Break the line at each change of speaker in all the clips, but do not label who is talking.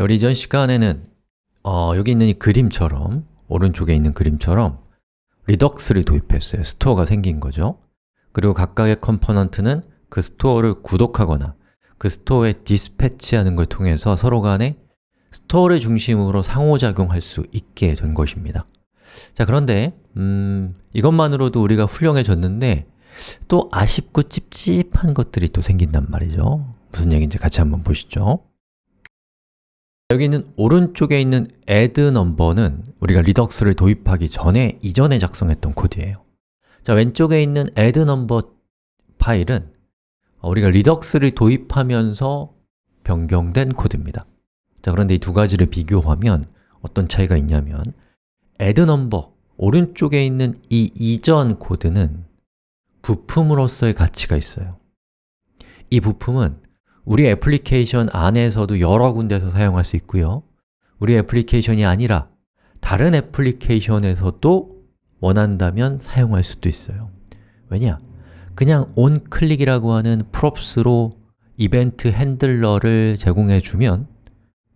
자, 우리 이전 시간에는 어, 여기 있는 이 그림처럼 오른쪽에 있는 그림처럼 Redux를 도입했어요. store가 생긴 거죠. 그리고 각각의 component는 그 store를 구독하거나 그 store에 dispatch하는 걸 통해서 서로 간에 store를 중심으로 상호작용할 수 있게 된 것입니다. 자, 그런데 음, 이것만으로도 우리가 훌륭해졌는데 또 아쉽고 찝찝한 것들이 또 생긴단 말이죠. 무슨 얘기인지 같이 한번 보시죠. 여기 있는 오른쪽에 있는 add number는 우리가 Redux를 도입하기 전에 이전에 작성했던 코드예요. 자, 왼쪽에 있는 add number 파일은 우리가 Redux를 도입하면서 변경된 코드입니다. 자, 그런데 이 두 가지를 비교하면 어떤 차이가 있냐면 add number, 오른쪽에 있는 이 이전 코드는 부품으로서의 가치가 있어요. 이 부품은 우리 애플리케이션 안에서도 여러 군데서 사용할 수 있고요. 우리 애플리케이션이 아니라 다른 애플리케이션에서도 원한다면 사용할 수도 있어요. 왜냐? 그냥 onClick이라고 하는 props로 이벤트 핸들러를 제공해 주면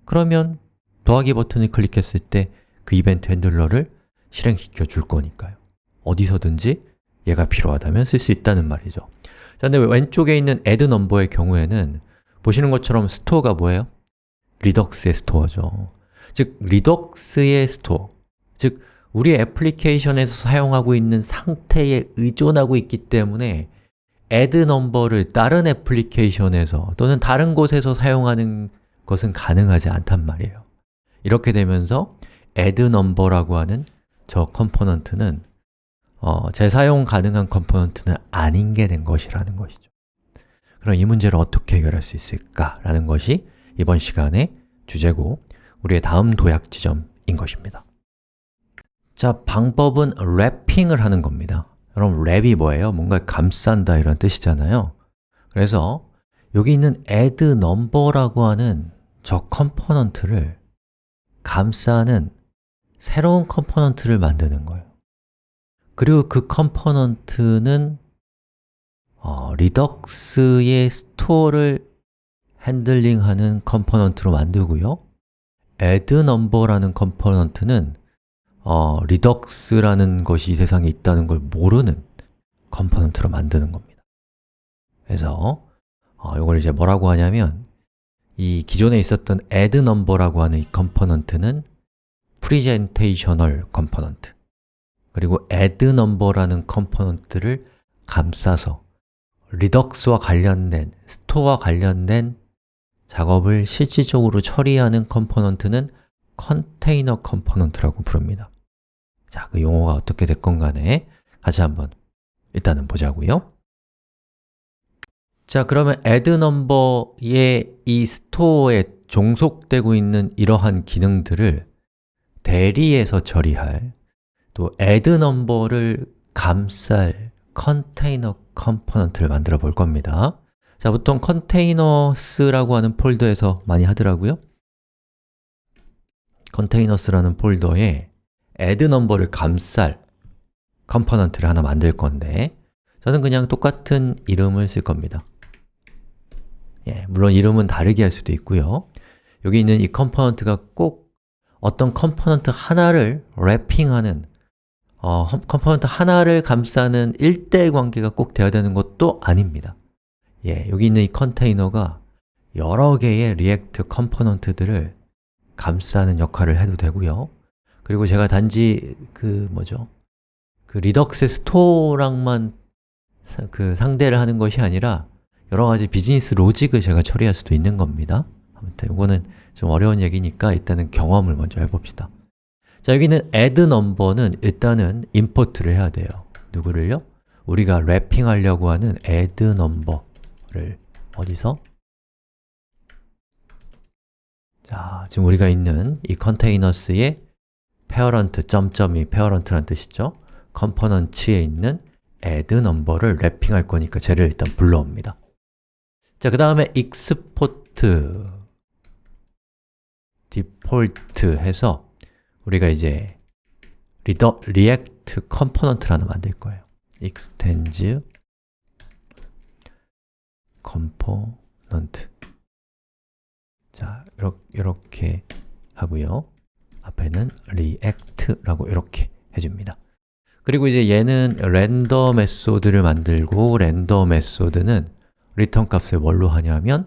그러면 더하기 버튼을 클릭했을 때 그 이벤트 핸들러를 실행시켜 줄 거니까요. 어디서든지 얘가 필요하다면 쓸 수 있다는 말이죠. 자, 근데 왼쪽에 있는 add number의 경우에는 보시는 것처럼 store가 뭐예요? Redux의 store죠. 즉, Redux의 store, 즉, 우리 애플리케이션에서 사용하고 있는 상태에 의존하고 있기 때문에 add number를 다른 애플리케이션에서 또는 다른 곳에서 사용하는 것은 가능하지 않단 말이에요. 이렇게 되면서 add number라고 하는 저 component는 어, 재사용 가능한 component는 아닌 게 된 것이라는 것이죠. 그럼 이 문제를 어떻게 해결할 수 있을까? 라는 것이 이번 시간의 주제고 우리의 다음 도약 지점인 것입니다. 자, 방법은 wrapping을 하는 겁니다. 여러분, wrap이 뭐예요? 뭔가 감싼다 이런 뜻이잖아요. 그래서 여기 있는 add number라고 하는 저 component를 감싸는 새로운 component를 만드는 거예요. 그리고 그 component는 어, Redux의 store를 핸들링하는 component로 만들고요. add number라는 component는 어, Redux라는 것이 이 세상에 있다는 걸 모르는 component로 만드는 겁니다. 그래서 어, 이걸 이제 뭐라고 하냐면 이 기존에 있었던 add number라고 하는 이 component는 presentational component 그리고 add number라는 component를 감싸서 Redux와 관련된, store와 관련된 작업을 실질적으로 처리하는 component는 container component라고 부릅니다. 자, 그 용어가 어떻게 됐건 간에 같이 한번 일단은 보자고요. 자, 그러면 add number의 이 store에 종속되고 있는 이러한 기능들을 대리해서 처리할 또 add number를 감쌀 container component를 만들어 볼 겁니다. 자, 보통 containers라고 하는 폴더에서 많이 하더라고요. containers라는 폴더에 add number를 감쌀 component를 하나 만들 건데 저는 그냥 똑같은 이름을 쓸 겁니다. 예, 물론 이름은 다르게 할 수도 있고요. 여기 있는 이 component가 꼭 어떤 component 하나를 wrapping하는 어, component 하나를 감싸는 1대1 관계가 꼭 되어야 되는 것도 아닙니다. 예, 여기 있는 이 container가 여러 개의 React component들을 감싸는 역할을 해도 되고요. 그리고 제가 단지 그 뭐죠? 그 Redux store랑만 사, 그 상대를 하는 것이 아니라 여러 가지 비즈니스 로직을 제가 처리할 수도 있는 겁니다. 아무튼 이거는 좀 어려운 얘기니까 일단은 경험을 먼저 해봅시다. 자, 여기는 add number는 일단은 import를 해야 돼요. 누구를요? 우리가 wrapping 하려고 하는 add number를 어디서? 자, 지금 우리가 있는 이 containers의 parent 점점이 parent라는 뜻이죠. component에 있는 add number를 wrapping할 거니까 쟤를 일단 불러옵니다. 자, 그 다음에 export default 해서 우리가 이제 리더, React component를 하나 만들 거예요. extends component. 자, 이렇게 하고요. 앞에는 react라고 이렇게 해줍니다. 그리고 이제 얘는 render method를 만들고 render method는 return 값을 뭘로 하냐면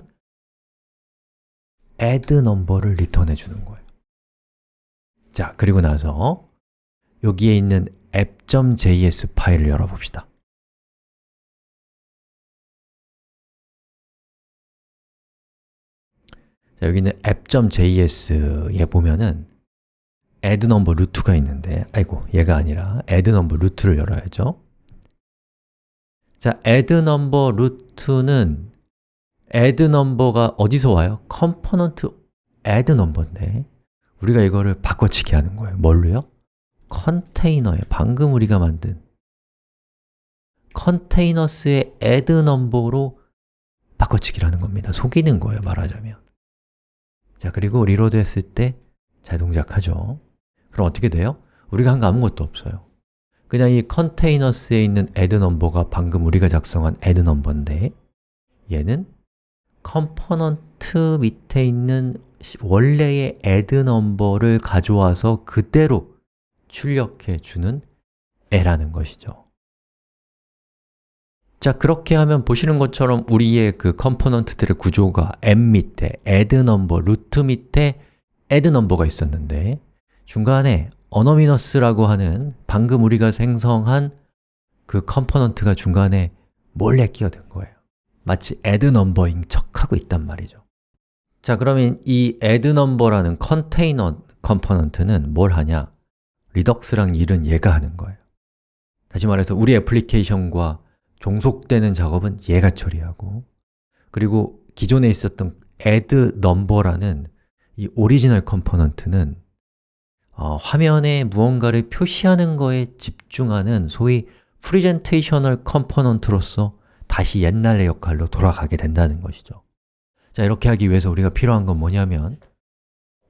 add number를 return해 주는 거예요 자, 그리고 나서 여기에 있는 app.js 파일을 열어봅시다 자, 여기 있는 app.js에 보면은 add number 루트가 있는데 아이고, 얘가 아니라 add number 루트를 열어야죠 자, add number 루트는 add number가 어디서 와요? component add number인데 우리가 이거를 바꿔치기 하는 거예요. 뭘로요? 컨테이너에 방금 우리가 만든 containers의 add 바꿔치기를 하는 겁니다. 속이는 거예요, 말하자면. 자, 그리고 reload 했을 때 잘 동작하죠. 그럼 어떻게 돼요? 우리가 한 거 아무것도 없어요. 그냥 이 containers에 있는 add number가 방금 우리가 작성한 add number인데 얘는 component 밑에 있는 원래의 add number를 가져와서 그대로 출력해 주는 애라는 것이죠. 자, 그렇게 하면 보시는 것처럼 우리의 그 component들의 구조가 app 밑에 add number, root 밑에 add number가 있었는데 중간에 anonymous라고 하는 방금 우리가 생성한 그 component가 중간에 몰래 끼어든 거예요. 마치 add number인 척하고 있단 말이죠 자, 그러면 이 add number라는 컨테이너 component는 뭘 하냐? Redux랑 일은 얘가 하는 거예요 다시 말해서 우리 애플리케이션과 종속되는 작업은 얘가 처리하고 그리고 기존에 있었던 add number라는 이 오리지널 component는 어, 화면에 무언가를 표시하는 거에 집중하는 소위 presentational component로서 다시 옛날의 역할로 돌아가게 된다는 것이죠 자, 이렇게 하기 위해서 우리가 필요한 건 뭐냐면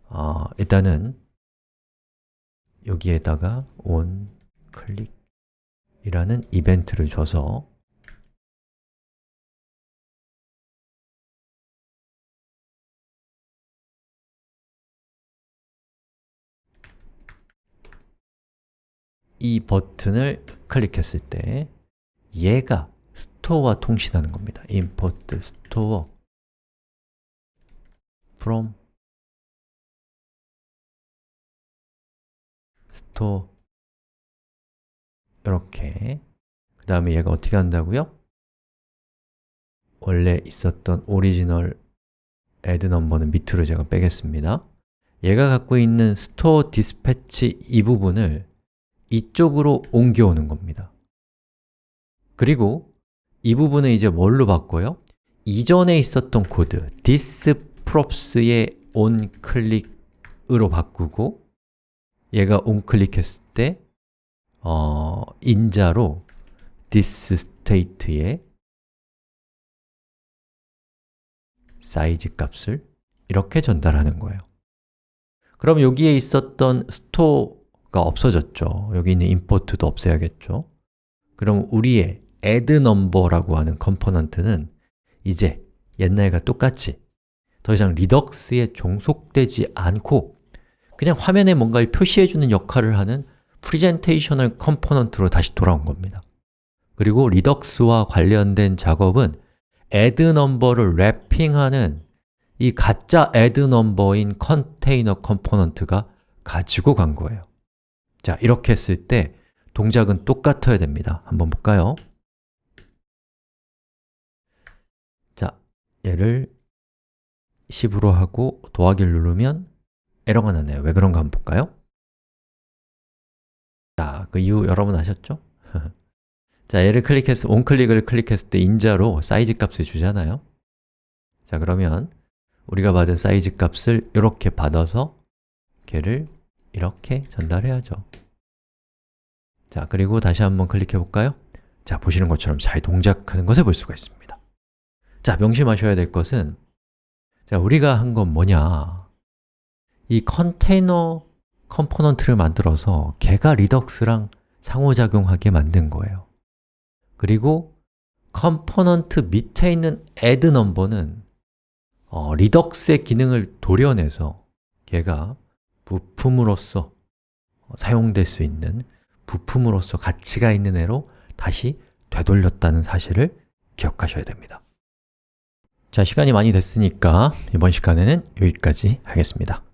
어, 일단은 여기에다가 on click이라는 이벤트를 줘서 이 버튼을 클릭했을 때 얘가 store와 통신하는 겁니다. import store from store 이렇게 그 다음에 얘가 어떻게 한다고요? 원래 있었던 오리지널 add number는 밑으로 제가 빼겠습니다. 얘가 갖고 있는 store dispatch 이 부분을 이쪽으로 옮겨오는 겁니다 그리고 이 부분은 이제 뭘로 바꿔요? 이전에 있었던 코드 this props의 on 클릭으로 바꾸고 얘가 on 클릭했을 때 어, 인자로 this state의 사이즈 값을 이렇게 전달하는 거예요 그럼 여기에 있었던 store 가 없어졌죠. 여기 있는 import도 없애야겠죠. 그럼 우리의 add number라고 하는 component는 이제 옛날과 똑같이 더 이상 Redux에 종속되지 않고 그냥 화면에 뭔가를 표시해주는 역할을 하는 presentational component로 다시 돌아온 겁니다. 그리고 Redux와 관련된 작업은 add number를 wrapping하는 이 가짜 add number인 컨테이너 component가 가지고 간 거예요. 자, 이렇게 했을 때 동작은 똑같아야 됩니다. 한번 볼까요? 자, 얘를 10으로 하고 더하기를 누르면 에러가 나네요. 왜 그런가 한번 볼까요? 자, 그 이유 여러분 아셨죠? 자, 얘를 클릭해서 온클릭을 클릭했을 때 인자로 사이즈 값을 주잖아요. 자, 그러면 우리가 받은 사이즈 값을 이렇게 받아서 걔를 이렇게 전달해야죠 자, 그리고 다시 한번 클릭해 볼까요? 자, 보시는 것처럼 잘 동작하는 것을 볼 수가 있습니다 자, 명심하셔야 될 것은 자, 우리가 한 건 뭐냐? 이 컨테이너 component를 만들어서 걔가 Redux랑 상호작용하게 만든 거예요. 그리고 component 밑에 있는 add 넘버는 어, Redux의 기능을 도려내서 걔가 부품으로서 어, 사용될 수 있는 부품으로서 가치가 있는 애로 다시 되돌렸다는 사실을 기억하셔야 됩니다. 자, 시간이 많이 됐으니까 이번 시간에는 여기까지 하겠습니다.